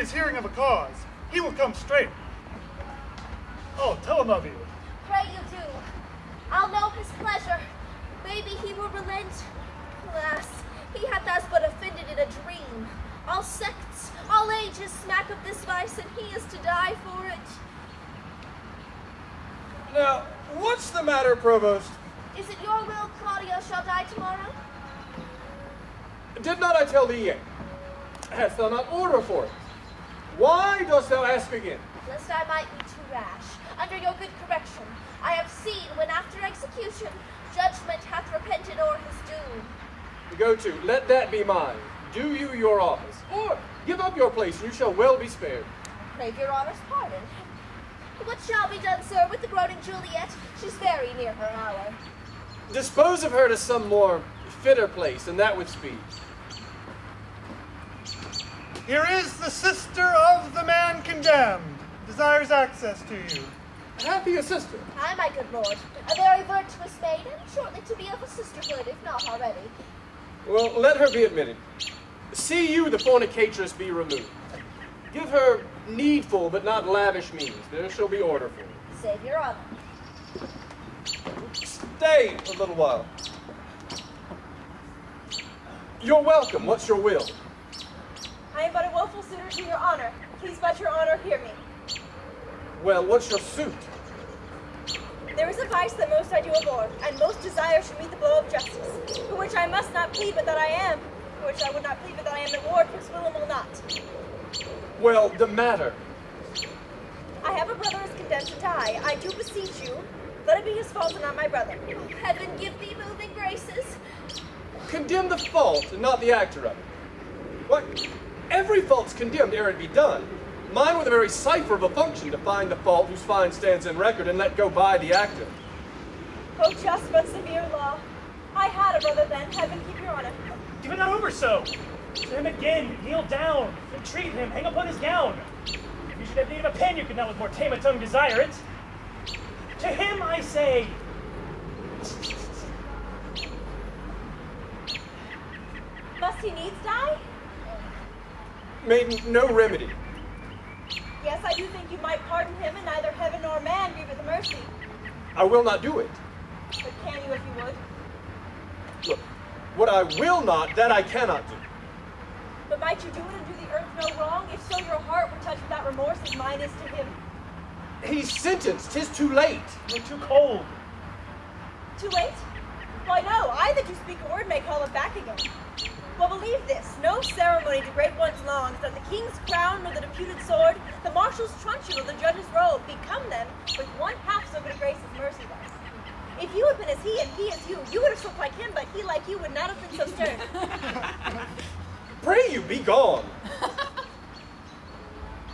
is hearing of a cause, he will come straight. Oh, tell him of you. Pray you do. I'll know his pleasure. Maybe he will relent. Alas, he hath us but offended in a dream. All sects, all ages smack of this vice, and he is to die for it. Now, what's the matter, Provost? Is it your will Claudio shall die tomorrow? Did not I tell thee yet? Hast thou not order for it? Dost thou ask again? Lest I might be too rash. Under your good correction, I have seen when after execution, judgment hath repented o'er his doom. Go to, let that be mine. Do you your office, or give up your place, and you shall well be spared. Crave your honor's pardon. What shall be done, sir, with the groaning Juliet? She's very near her hour. Dispose of her to some more fitter place, and that with speed. Here is the sister of the man condemned. Desires access to you. Hath he a sister? Ay, my good lord. A very virtuous maid, and shortly to be of a sisterhood, if not already. Well, let her be admitted. See you the fornicatress be removed. Give her needful but not lavish means. There shall be order for you. Save your honor. Stay a little while. You're welcome. What's your will? I am but a woeful suitor to your honor. Please but your honor hear me. Well, what's your suit? There is a vice that most I do abhor, and most desire should meet the blow of justice, for which I must not plead but that I am, for which I would not plead but that I am the ward, twixt will and will not. Well, the matter. I have a brother is condemned to die. I do beseech you, let it be his fault and not my brother. Heaven give thee moving graces. Condemn the fault and not the actor of it. What? Every fault's condemned ere it be done. Mine were the very cipher of a function to find the fault whose fine stands in record and let go by the actor. Oh, just but severe law. I had a brother then, heaven keep your honor. Give it not over so. To him again, kneel down, entreat him, hang upon his gown. If you should have need of a pen, you could not with more tame a tongue desire it. To him I say, Must he needs die? Made no remedy. Yes, I do think you might pardon him, and neither heaven nor man the mercy. I will not do it. But can you if you would? Look, what I will not, that I cannot do. But might you do it and do the earth no wrong? If so, your heart were touched without remorse as mine is to him. He's sentenced. Tis too late. you're too cold. Too late? Why no, I that you speak a word may call it back again. Well, believe this, no ceremony to great ones longs, that the king's crown nor the deputed sword, the marshal's truncheon or the judge's robe become them with one half so good a grace as mercy was. If you had been as he and he as you, you would have spoke like him, but he like you would not have been so stern. Pray you, be gone.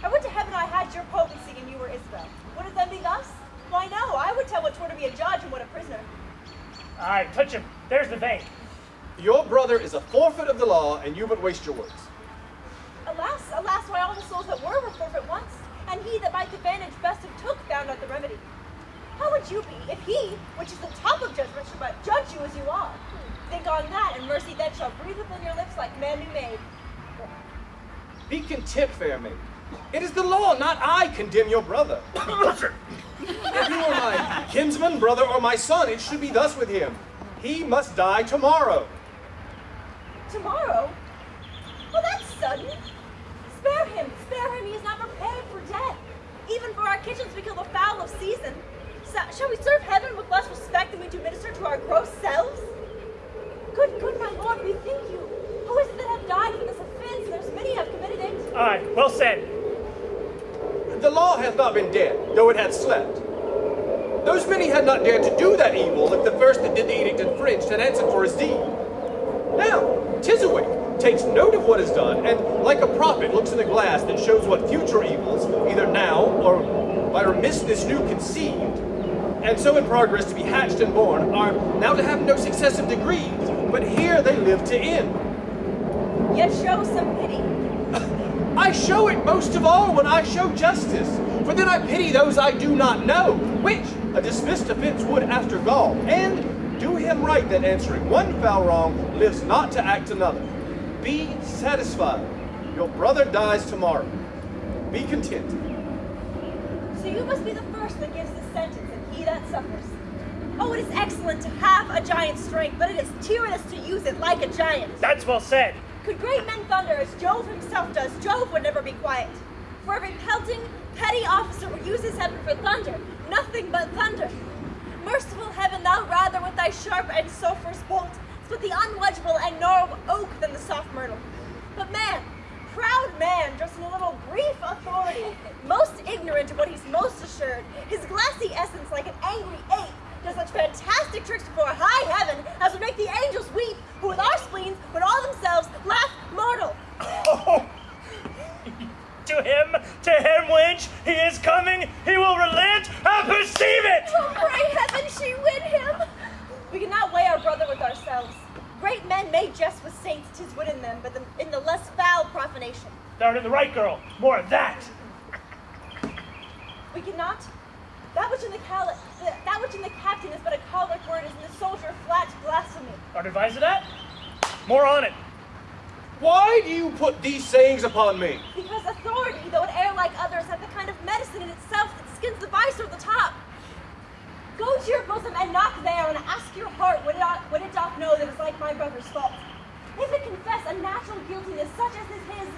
I would to heaven I had your potency and you were Isabel. Would it then be thus? Why no, I would tell what 'twere to be a judge and what a prisoner. Aye, touch him. There's the vein. Your brother is a forfeit of the law, and you but waste your words. Alas, alas, why all the souls that were were forfeit once, and he that might advantage best of took found not the remedy. How would you be if he, which is the top of judgment, should but judge you as you are? Think on that, and mercy then shall breathe within your lips like man new made. Be content, fair maid. It is the law, not I, condemn your brother. if you were my kinsman, brother, or my son, it should be thus with him. He must die tomorrow. Tomorrow? Well, that's sudden. Spare him, spare him, he is not prepared for death. Even for our kitchens we kill the fowl of season. So, shall we serve heaven with less respect than we do minister to our gross selves? Good, good, my lord, bethink you. Who is it that hath died for this offense? There's many have committed it. Aye, well said. The law hath not been dead, though it hath slept. Those many had not dared to do that evil if the first that did the edict infringed had answered for his deed. Tisawake takes note of what is done, and like a prophet looks in the glass that shows what future evils, either now or by remissness new conceived, and so in progress to be hatched and born, are now to have no successive degrees, but here they live to end. Yet show some pity. I show it most of all when I show justice, for then I pity those I do not know, which a dismissed offense would after gall, and do him right that answering one foul wrong lives not to act another. Be satisfied. Your brother dies tomorrow. be content. So you must be the first that gives the sentence, and he that suffers. Oh, it is excellent to have a giant's strength, but it is tyrannous to use it like a giant. That's well said. Could great men thunder as Jove himself does, Jove would never be quiet. For every pelting, petty officer who uses heaven for thunder, nothing but thunder. Merciful heaven, thou rather with thy sharp and sulphurous bolt split the unwedgeable and gnarled oak than the soft myrtle. But man, proud man, dressed in a little brief authority, most ignorant of what he's most assured, his glassy essence like an angry ape, does such fantastic tricks before high heaven as would make the angels weep, who with our spleens would all themselves laugh mortal. Oh, to him, to him, wench, he is coming. He will relent. I perceive it. Oh, pray heaven she win him! We cannot weigh our brother with ourselves. Great men may jest with saints, tis wit in them, but the, in the less foul profanation. Thou art in the right, girl. More of that. We cannot. That which in the cal- the, that which in the captain is but a choleric word is in the soldier flat blasphemy. Art advised of that? More on it. Why do you put these sayings upon me? Because authority, though it err like others, hath the kind of medicine in itself that skins the vice of the top. Go to your bosom and knock there, and ask your heart what it, ought, what it doth know that is like my brother's fault. If it confess a natural guiltiness such as is his,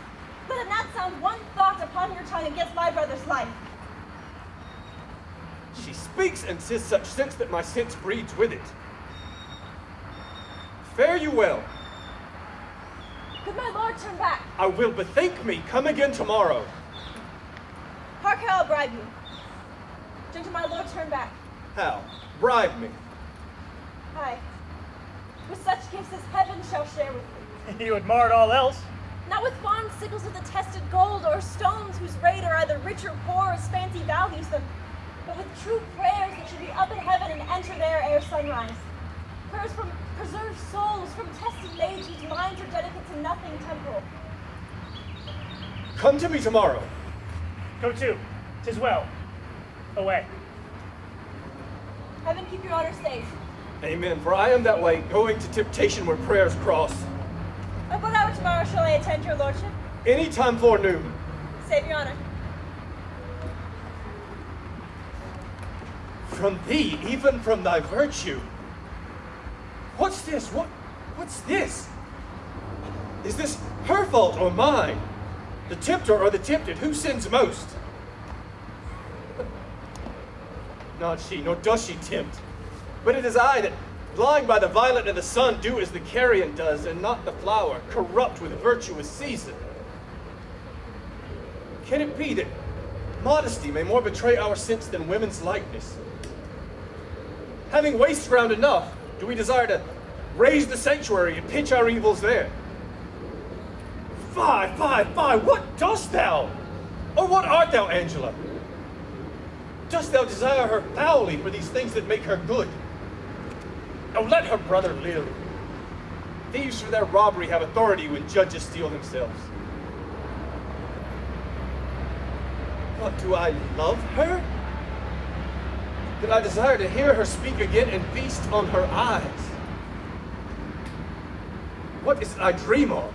let it not sound one thought upon your tongue against my brother's life. She speaks and says such sense that my sense breeds with it. Fare you well. Could my lord turn back? I will bethink me. Come again tomorrow. Hark how I'll bribe you. Gentle my lord, turn back. How? Bribe me. Aye. With such gifts as heaven shall share with you. You had marred all else. Not with fond sickles of the tested gold, or stones whose rate are either rich or poor as fancy values them, but with true prayers that should be up in heaven and enter there ere sunrise. Prayers from preserved souls, from tested maids whose minds are dedicate to nothing temporal. Come to me tomorrow. Go to. Tis well. Away. Heaven keep your honor safe. Amen. For I am that way, going to temptation where prayers cross. At what hour tomorrow shall I attend your lordship? Any time forenoon. Save your honor. From thee, even from thy virtue. What's this? What? What's this? Is this her fault or mine? The tempter or the tempted? Who sins most? Not she, nor does she tempt. But it is I that, blind by the violet of the sun, do as the carrion does, and not the flower, corrupt with virtuous season. Can it be that modesty may more betray our sense than women's likeness? Having waste ground enough, do we desire to raise the sanctuary and pitch our evils there? Fie, fie, fie, what dost thou? Or what art thou, Angelo? Dost thou desire her foully for these things that make her good? Oh, let her brother live. Thieves for their robbery have authority when judges steal themselves. What, do I love her? That I desire to hear her speak again and feast on her eyes? What is it I dream of?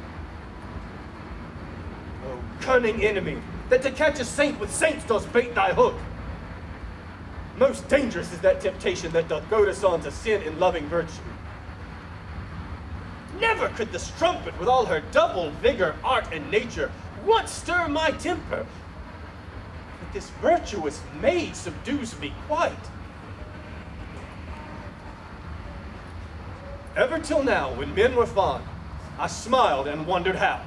Oh, cunning enemy, that to catch a saint with saints does bait thy hook. Most dangerous is that temptation that doth goad us on to sin in loving virtue. Never could the strumpet, with all her double vigor, art, and nature, once stir my temper. But this virtuous maid subdues me quite. Ever till now, when men were fond, I smiled and wondered how.